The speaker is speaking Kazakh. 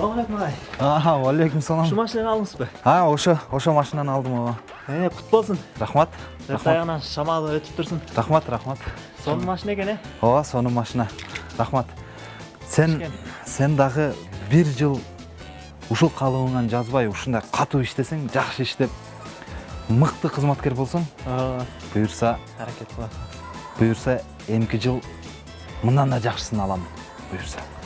Ассалаумағалейкум ағай. алейкум салам. Şu машинаны алдыңыз ба? А, ошо ошо машинаны алдым ооба э, Е, құт болсын. Рахмат. Э, рахмат. Шамалы өтіп тұрсын. Рахмат, рахмат. Соның машина екен, е? ооба соның машина. Рахмат. Сен, сен дагы бір жыл ұшыл қалуыңнан жазбай, ұшында қату іштесең, жақсы іштеп, мықты қызматкер болсың. Бұйырса, Әрекет бұйырса, емкі жыл мындан да жақсысын аламын. Бұйырса.